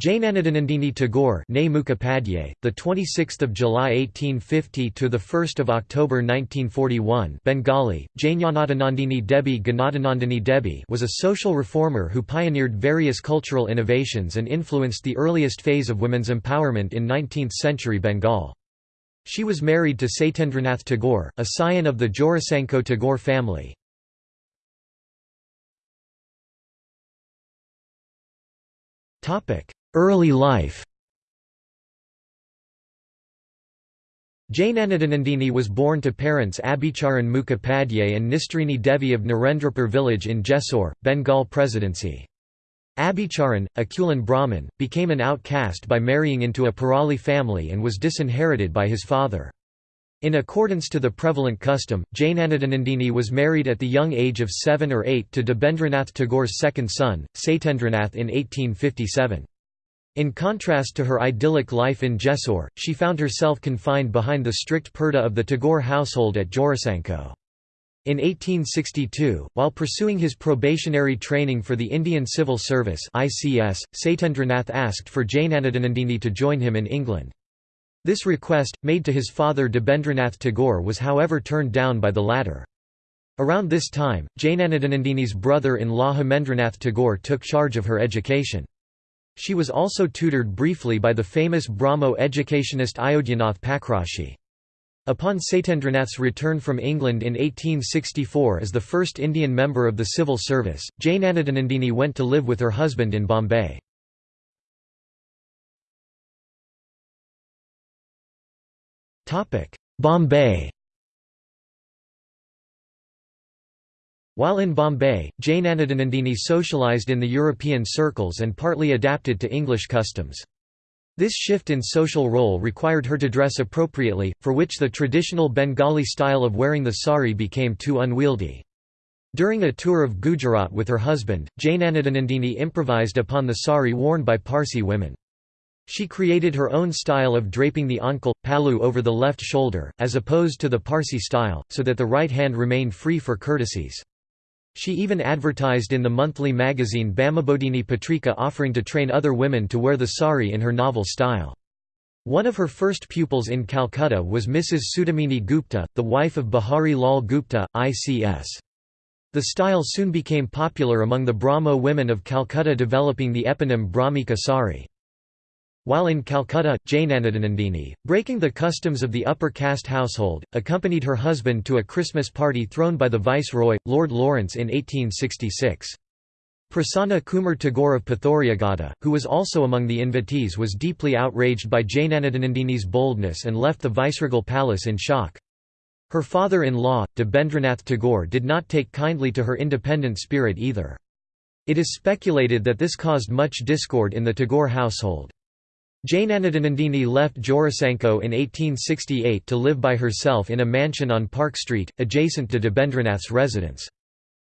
Jnanadanandini Tagore, Mukhopadhyay, the 26th of July 1850 to the 1st of October 1941, Bengali, Jnanadanandini Debi Ganadanandini Debi, was a social reformer who pioneered various cultural innovations and influenced the earliest phase of women's empowerment in 19th-century Bengal. She was married to Satyendranath Tagore, a scion of the Jorasanko Tagore family. Topic: Early life Jnanadanandini was born to parents Abhicharan Mukhopadhyay and Nistrini Devi of Narendrapur village in Jessore, Bengal Presidency. Abhicharan, a Kulin Brahmin, became an outcast by marrying into a Pirali family and was disinherited by his father. In accordance to the prevalent custom, Jnanadanandini was married at the young age of seven or eight to Debendranath Tagore's second son, Satyendranath in 1857. In contrast to her idyllic life in Jessore, she found herself confined behind the strict purdah of the Tagore household at Jorasanko. In 1862, while pursuing his probationary training for the Indian Civil Service ICS, Satyendranath asked for Jnanadanandini to join him in England. This request, made to his father Debendranath Tagore was however turned down by the latter. Around this time, Jnanadanandini's brother-in-law Hemendranath Tagore took charge of her education. She was also tutored briefly by the famous Brahmo educationist Ayodhyanath Pakrashi. Upon Satyendranath's return from England in 1864 as the first Indian member of the civil service, Jnanadanandini went to live with her husband in Bombay. Bombay While in Bombay, Jnanadanandini socialized in the European circles and partly adapted to English customs. This shift in social role required her to dress appropriately, for which the traditional Bengali style of wearing the sari became too unwieldy. During a tour of Gujarat with her husband, Jnanadanandini improvised upon the sari worn by Parsi women. She created her own style of draping the ankle, palu over the left shoulder, as opposed to the Parsi style, so that the right hand remained free for courtesies. She even advertised in the monthly magazine Bamabodhini Patrika offering to train other women to wear the sari in her novel style. One of her first pupils in Calcutta was Mrs. Sudamini Gupta, the wife of Bihari Lal Gupta, ICS. The style soon became popular among the Brahmo women of Calcutta developing the eponym Brahmika sari. While in Calcutta, Jnanadanandini, breaking the customs of the upper caste household, accompanied her husband to a Christmas party thrown by the viceroy, Lord Lawrence in 1866. Prasanna Kumar Tagore of Pathuriaghata, who was also among the invitees was deeply outraged by Jnanadanandini's boldness and left the viceregal palace in shock. Her father-in-law, Debendranath Tagore did not take kindly to her independent spirit either. It is speculated that this caused much discord in the Tagore household. Jnanadanandini left Jorasanko in 1868 to live by herself in a mansion on Park Street, adjacent to Debendranath's residence.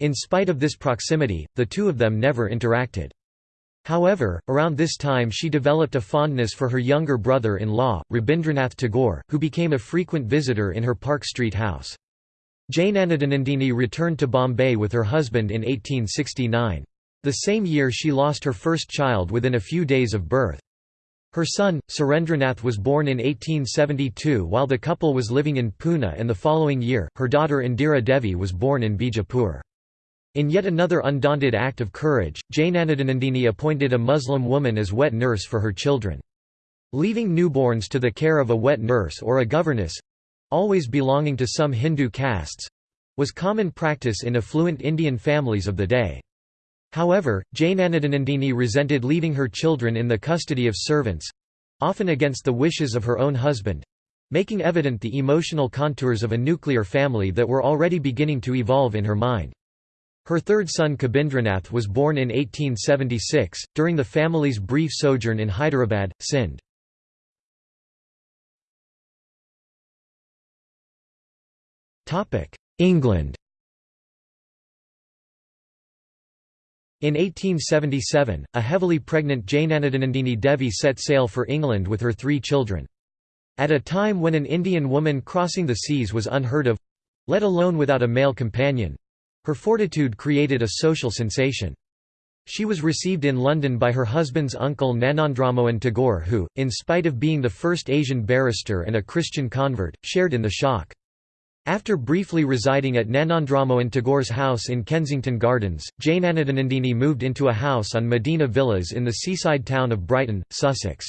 In spite of this proximity, the two of them never interacted. However, around this time she developed a fondness for her younger brother-in-law, Rabindranath Tagore, who became a frequent visitor in her Park Street house. Jnanadanandini returned to Bombay with her husband in 1869. The same year she lost her first child within a few days of birth. Her son, Surendranath was born in 1872 while the couple was living in Pune and the following year, her daughter Indira Devi was born in Bijapur. In yet another undaunted act of courage, Jnanadanandini appointed a Muslim woman as wet nurse for her children. Leaving newborns to the care of a wet nurse or a governess—always belonging to some Hindu castes—was common practice in affluent Indian families of the day. However, Jane Jnanadanandini resented leaving her children in the custody of servants—often against the wishes of her own husband—making evident the emotional contours of a nuclear family that were already beginning to evolve in her mind. Her third son Kabindranath was born in 1876, during the family's brief sojourn in Hyderabad, Sindh. England In 1877, a heavily pregnant Jnanadanandini Devi set sail for England with her three children. At a time when an Indian woman crossing the seas was unheard of—let alone without a male companion—her fortitude created a social sensation. She was received in London by her husband's uncle Gnanendramohan Tagore who, in spite of being the first Asian barrister and a Christian convert, shared in the shock. After briefly residing at Gnanendramohan Tagore's house in Kensington Gardens, Jnanadanandini moved into a house on Medina Villas in the seaside town of Brighton, Sussex.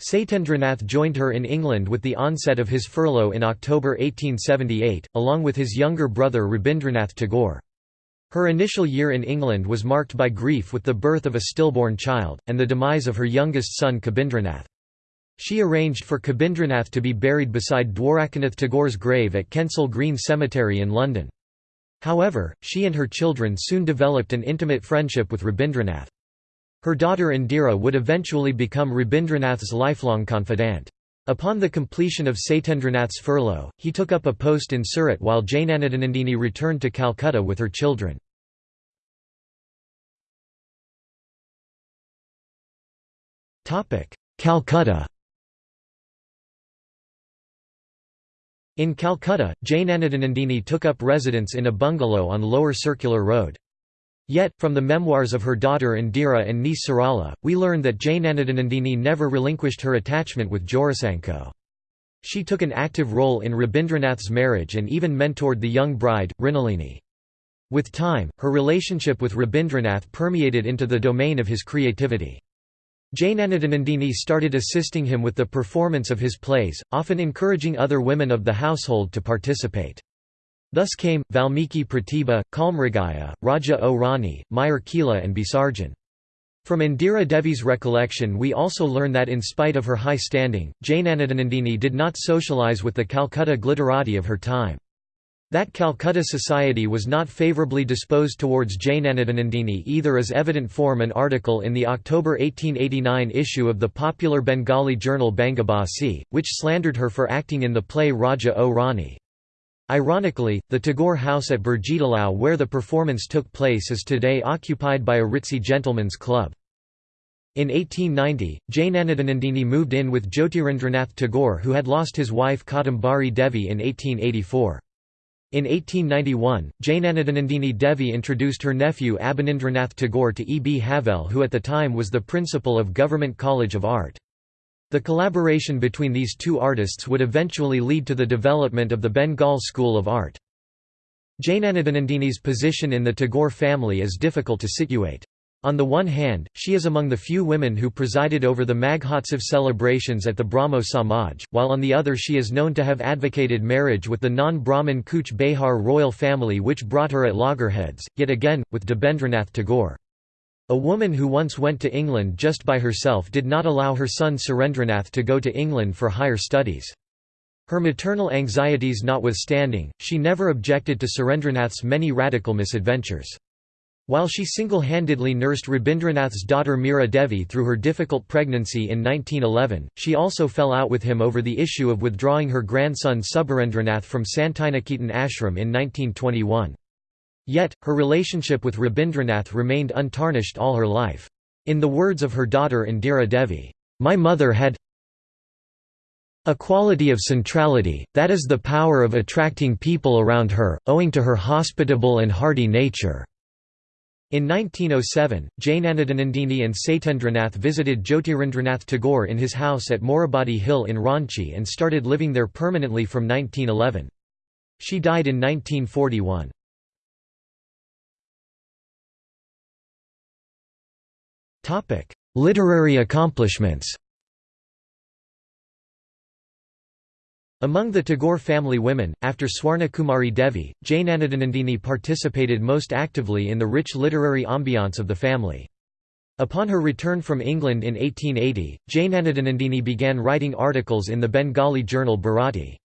Satyendranath joined her in England with the onset of his furlough in October 1878, along with his younger brother Rabindranath Tagore. Her initial year in England was marked by grief with the birth of a stillborn child, and the demise of her youngest son Kabindranath. She arranged for Kabindranath to be buried beside Dwarakanath Tagore's grave at Kensal Green Cemetery in London. However, she and her children soon developed an intimate friendship with Rabindranath. Her daughter Indira would eventually become Rabindranath's lifelong confidant. Upon the completion of Satyendranath's furlough, he took up a post in Surat while Jnanadanandini returned to Calcutta with her children. Calcutta In Calcutta, Jnanadanandini took up residence in a bungalow on Lower Circular Road. Yet, from the memoirs of her daughter Indira and niece Sarala, we learn that Jnanadanandini never relinquished her attachment with Jorasanko. She took an active role in Rabindranath's marriage and even mentored the young bride, Mrinalini. With time, her relationship with Rabindranath permeated into the domain of his creativity. Jnanadanandini started assisting him with the performance of his plays, often encouraging other women of the household to participate. Thus came, Valmiki Pratibha, Kalmrigaya, Raja O Rani, Mayar Khela and Bisarjan. From Indira Devi's recollection we also learn that in spite of her high standing, Jnanadanandini did not socialize with the Calcutta glitterati of her time. That Calcutta society was not favourably disposed towards Jnanadanandini either is evident from an article in the October 1889 issue of the popular Bengali journal Bangabasi, which slandered her for acting in the play Raja O Rani. Ironically, the Tagore house at Burjitolao where the performance took place is today occupied by a ritzy gentlemen's club. In 1890, Jnanadanandini moved in with Jyotirindranath Tagore who had lost his wife Kadambari Devi in 1884. In 1891, Jnanadanandini Devi introduced her nephew Abanindranath Tagore to E. B. Havell who at the time was the principal of Government College of Art. The collaboration between these two artists would eventually lead to the development of the Bengal School of Art. Jnanadanandini's position in the Tagore family is difficult to situate. On the one hand, she is among the few women who presided over the Maghotsav celebrations at the Brahmo Samaj, while on the other she is known to have advocated marriage with the non-Brahmin Cooch Behar royal family which brought her at loggerheads, yet again, with Debendranath Tagore. A woman who once went to England just by herself did not allow her son Surendranath to go to England for higher studies. Her maternal anxieties notwithstanding, she never objected to Surendranath's many radical misadventures. While she single-handedly nursed Rabindranath's daughter Meera Devi through her difficult pregnancy in 1911, she also fell out with him over the issue of withdrawing her grandson Subharendranath from Santiniketan ashram in 1921. Yet, her relationship with Rabindranath remained untarnished all her life. In the words of her daughter Indira Devi, "...my mother had a quality of centrality, that is the power of attracting people around her, owing to her hospitable and hearty nature." In 1907, Jnanadanandini and Satyendranath visited Jyotirindranath Tagore in his house at Morabadi Hill in Ranchi and started living there permanently from 1911. She died in 1941. Literary accomplishments Among the Tagore family women, after Swarnakumari Devi, Jnanadanandini participated most actively in the rich literary ambiance of the family. Upon her return from England in 1880, Jnanadanandini began writing articles in the Bengali journal Bharati.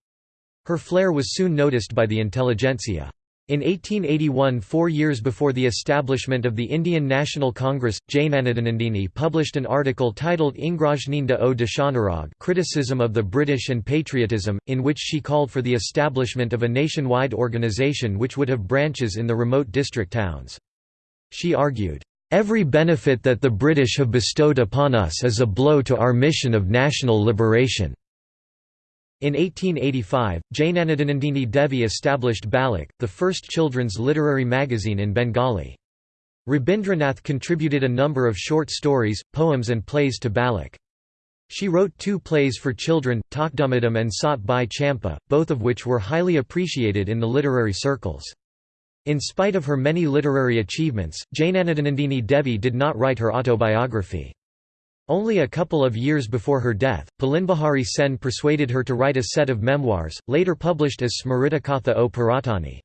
Her flair was soon noticed by the intelligentsia. In 1881 four years before the establishment of the Indian National Congress, Jnanadanandini published an article titled Ingrajninda o Deshanurag Criticism of the British and Patriotism, in which she called for the establishment of a nationwide organisation which would have branches in the remote district towns. She argued, "...every benefit that the British have bestowed upon us is a blow to our mission of national liberation." In 1885, Jnanadanandini Devi established Balak, the first children's literary magazine in Bengali. Rabindranath contributed a number of short stories, poems and plays to Balak. She wrote two plays for children, Takdamadam and Sat Bhai Champa, both of which were highly appreciated in the literary circles. In spite of her many literary achievements, Jnanadanandini Devi did not write her autobiography. Only a couple of years before her death, Pulinbihari Sen persuaded her to write a set of memoirs, later published as Smritikatha o Puratani.